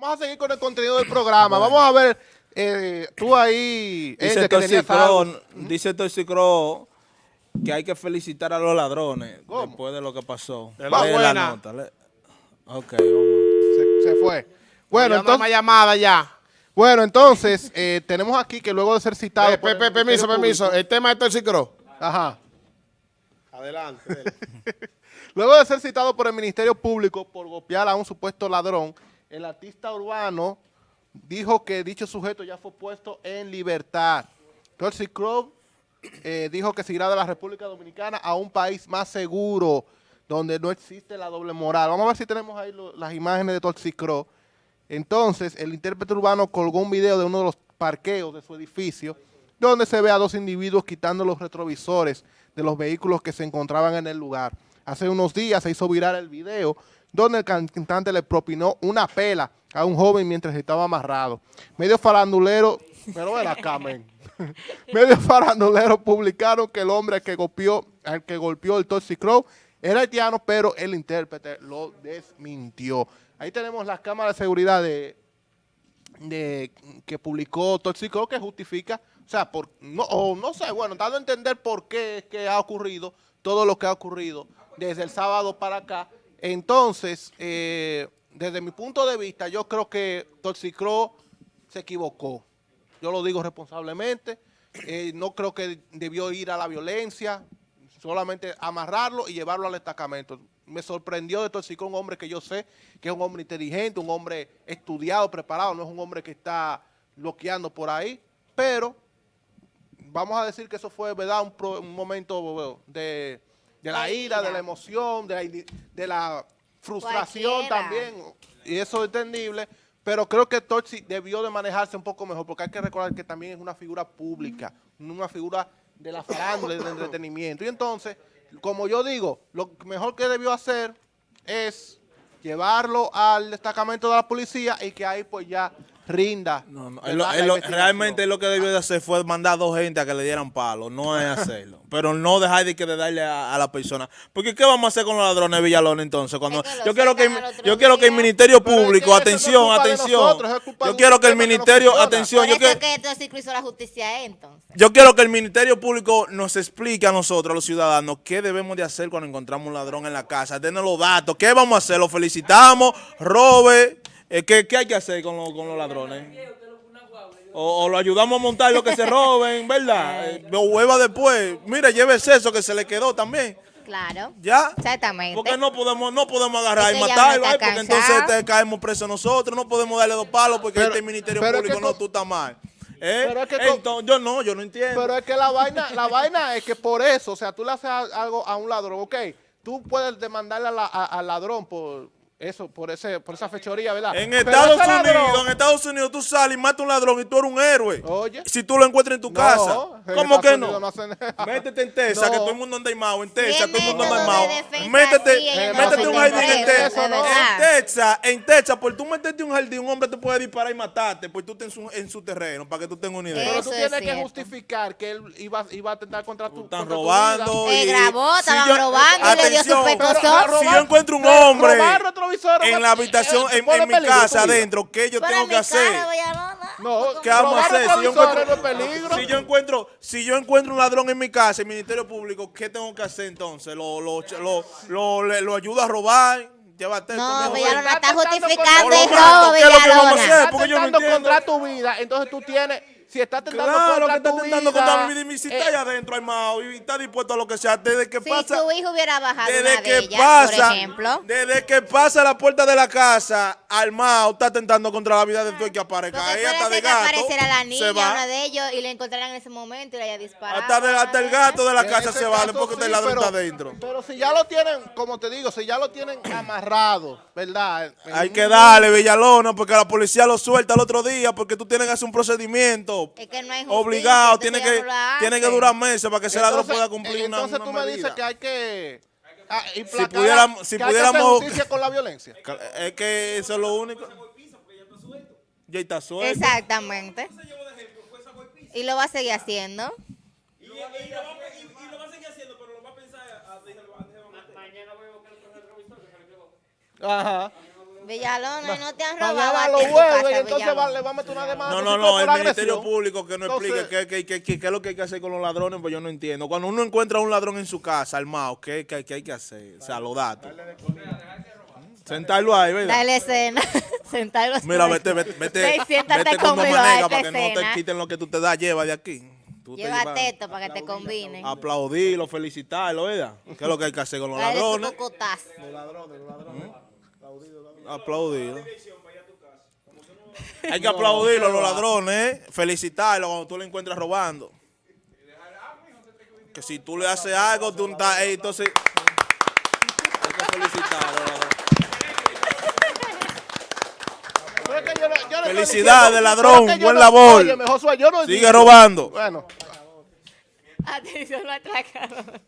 Vamos a seguir con el contenido del programa. Vamos a ver, eh, tú ahí... Dice Toxicro, algo. dice Toxicro que hay que felicitar a los ladrones ¿Cómo? después de lo que pasó. La Lee buena. nota, lee. Ok, vamos. Se, se fue. Bueno, entonces, llamada ya. bueno, entonces eh, tenemos aquí que luego de ser citado... Eh, pe- el permiso, permiso. Público- El tema de Toxicro. Ajá. Adelante. Luego de ser citado por el Ministerio Público por golpear a un supuesto ladrón, el artista urbano dijo que dicho sujeto ya fue puesto en libertad. Toxic Crow eh, dijo que se irá de la República Dominicana a un país más seguro, donde no existe la doble moral. Vamos a ver si tenemos ahí las imágenes de Toxic Crow. Entonces, el intérprete urbano colgó un video de uno de los parqueos de su edificio, donde se ve a dos individuos quitando los retrovisores de los vehículos que se encontraban en el lugar. Hace unos días se hizo viral el video, donde el cantante le propinó una pela a un joven mientras estaba amarrado. Medio farandulero, pero acá, men. Medio farandulero publicaron que el hombre que golpeó, al que golpeó el Toxic Crow era haitiano, pero el intérprete lo desmintió. Ahí tenemos las cámaras de seguridad de, que publicó Toxico que justifica, o sea, por, no, o no sé, bueno, dando a entender por qué es que ha ocurrido todo lo que ha ocurrido desde el sábado para acá. Entonces, eh, desde mi punto de vista, yo creo que Toxicro se equivocó. Yo lo digo responsablemente. Eh, no creo que debió ir a la violencia, solamente amarrarlo y llevarlo al destacamento. Me sorprendió de Toxicro un hombre que yo sé que es un hombre inteligente, un hombre estudiado, preparado, no es un hombre que está bloqueando por ahí, pero vamos a decir que eso fue, ¿verdad? Un, pro- un momento de, de la ira, de la emoción, de la, ini- de la frustración Cualquiera. también, y eso es entendible, pero creo que Tochi debió de manejarse un poco mejor, porque hay que recordar que también es una figura pública, una figura de la farándula y del entretenimiento. Y entonces, como yo digo, lo mejor que debió hacer es llevarlo al destacamento de la policía y que ahí pues ya rinda. No, no, lo- lo- realmente lo que debió de hacer fue mandar a dos gente a que le dieran palo, no es hacerlo. Pero no dejar de, que de darle a, a la persona. Porque ¿qué vamos a hacer con los ladrones de Villalón entonces? Cuando Es que lo yo quiero que yo quiero que el. Ministerio Pero Público, no atención, atención. nosotros, Yo quiero que el Ministerio, atención, yo quiero que hizo la justicia entonces. yo quiero que el Ministerio Público nos explique a nosotros, a los ciudadanos, qué debemos de hacer cuando encontramos un ladrón en la casa. Denos los datos. ¿Qué vamos a hacer? ¿Lo felicitamos? ¿Robe? Eh, ¿qué, qué hay que hacer con, los- con los ladrones? O, o lo ayudamos a montar lo que se roben, ¿verdad? Eh, lo hueva después. Mire, llévese eso que se le quedó también. Claro. ¿Ya? Exactamente. Porque no podemos, no podemos agarrar y matarlo, porque entonces te caemos presos nosotros, no podemos darle dos palos porque Pero- este Ministerio Público no, tú estás mal. ¿Eh? Pero es que Entonces, yo no, yo no entiendo. Pero es que la vaina, la vaina es que por eso, o sea, tú le haces algo a un ladrón, ok, tú puedes demandarle la- al ladrón por eso, por ese, por esa fechoría, ¿verdad? En Pero Estados ese Unidos, ladrón- en Estados Unidos tú sales y matas a un ladrón y tú eres un héroe. Oye. Si tú lo encuentras en tu No, casa. ¿Cómo que no? hacen nada. Métete en Texas, No. que todo el mundo anda armado. En Texas, Tiene todo el mundo anda armado. Métete, no métete un jardín en ¿no? En Texas, en Texas, por tú meterte un jardín, un hombre te puede disparar y matarte, pues tú estás en su, en su terreno, para que tú tengas una idea. Pero tú es tienes que justificar que él iba, iba a atentar contra tu Están contra tu robando. vida. Eh, grabó, estaban robando y le dio su pescozón. Si yo encuentro un hombre retrovisores, en la habitación, eh, en, en mi casa adentro, ¿qué yo Pero tengo en que hacer? No, ¿Qué vamos a hacer? Si yo, encuentro, no es peligro. si yo encuentro, si yo encuentro un ladrón en mi casa, el Ministerio Público, ¿qué tengo que hacer entonces? ¿Lo, lo, lo, lo, lo ayudo a robar? Llévate No, Villalona ven. está Está tentando justificando el robo, ¿qué es lo que vamos a hacer? Villalona. porque yo no atentando entiendo. contra tu vida, entonces tú tienes, si está atentando Claro que contra está tu intentando vida, contra mi vida. y Si está eh, allá adentro armado y está dispuesto a lo que sea, desde que Si pasa... tu hijo hubiera bajado Desde una de que ellas, pasa, por ejemplo. desde que pasa la puerta de la casa, armado, está atentando contra la vida de tu que aparezca. Porque hasta de gato, apareciera la se niña, va. una de ellos, y le encontraran en ese momento y le haya disparado. Hasta, de- hasta el gato de la en casa se va, caso porque sí, el ladrón pero- está adentro. Pero si ya lo tienen, como te digo, si ya lo tienen amarrado, ¿verdad? En Hay que darle, Villalona, porque la policía lo suelta el otro día, porque tú tienes que hacer un procedimiento Es que no hay justicia, obligado, entonces tiene que, la tiene que durar meses para que ese ladrón Entonces, pueda cumplir una, Entonces una tú me medida. dices que hay que ah, implacar- pudiéramos- si que pudiéramos- justicia con la violencia. Es que eso es lo único. Ya está suelto. Exactamente. Y lo va a seguir haciendo. Ajá. Villalona, y no te han robado Mañana a lo ti en tu vuelve y casa, entonces Villalona. va- le va a meter una demanda. No, no, no, el Ministerio. Público que no Entonces- explique qué, qué, qué, qué- qué es lo que hay que hacer con los ladrones, pues yo no entiendo. Cuando uno encuentra a un ladrón en su casa, armado, ¿qué, qué, qué hay que hacer? O sea, los datos. Sentarlo ahí, ¿verdad? Dale escena. Sentarlo. Mira, vete, vete, vete, vete con a para que no te quiten lo que tú te das, lleva de aquí. Tú te Lleva teto para que te combine. Aplaudirlo, felicitarlo, ¿verdad? ¿Qué es lo que hay que hacer con los Dale su ladrones? cocotazo. Aplaudirlo. Hay que aplaudirlo a los ladrones, ¿eh? felicitarlos cuando tú lo encuentras robando. Que si tú le haces algo, tú estás, entonces hay que felicitarlo. Felicidades, ladrón, buen no- labor. Yo no Sigue robando. Bueno, Atención, lo atracaron.